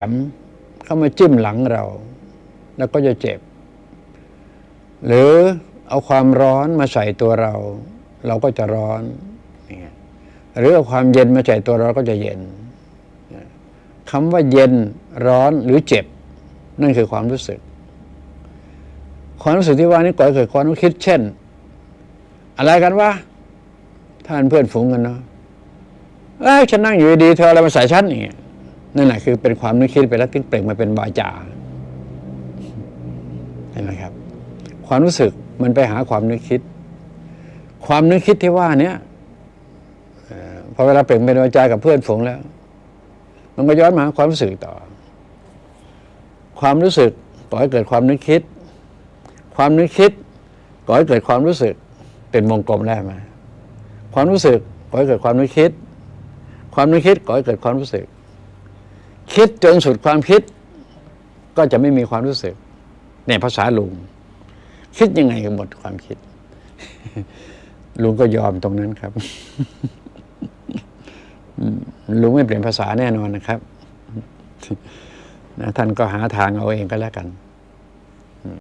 แหลมเข้ามาจิ้มหลังเรา แล้วก็จะเจ็บ หรือเอาความร้อนมาใส่ตัวเรา เราก็จะร้อนอย่างเงี้ยหรือเอาความเย็นมาใส่ตัวเราก็จะเย็นคำว่าเย็นร้อนหรือเจ็บ นั่นคือความรู้สึก ความรู้สึกที่ว่านี้ก่อให้เกิดความคิดเช่น อะไรกันวะท่านเพื่อนฝูงกันเนาะเอ้ยฉันนั่งอยู่ดีเธออาอะไรมาใส่ฉันอย่างเงี้ย นั่นแหละคือเป็นความนึกคิดไปแล้วที่เปล่งมาเป็นวาจาเห็นไหมครับ ความรู้สึกมันไปหาความนึกคิด ความนึกคิดที่ว่าเนี้ยพอเวลาเปล่งเป็นวาจากับเพื่อนฝูงแล้ว มันก็ย้อนมาความรู้สึกต่อ ความรู้สึกก่อให้เกิดความนึกคิด ความนึกคิดก่อให้เกิดความรู้สึกเป็นวงกลมได้ไหมความรู้สึกก่อให้เกิดความนึกคิด ความนึกคิดก่อให้เกิดความรู้สึก คิดจนสุดความคิด ก็จะไม่มีความรู้สึก ในภาษาลุง คิดยังไงก็หมดความคิด ลุงก็ยอมตรงนั้นครับลุงไม่เปลี่ยนภาษาแน่นอนนะครับนะท่านก็หาทางเอาเองก็แล้วกัน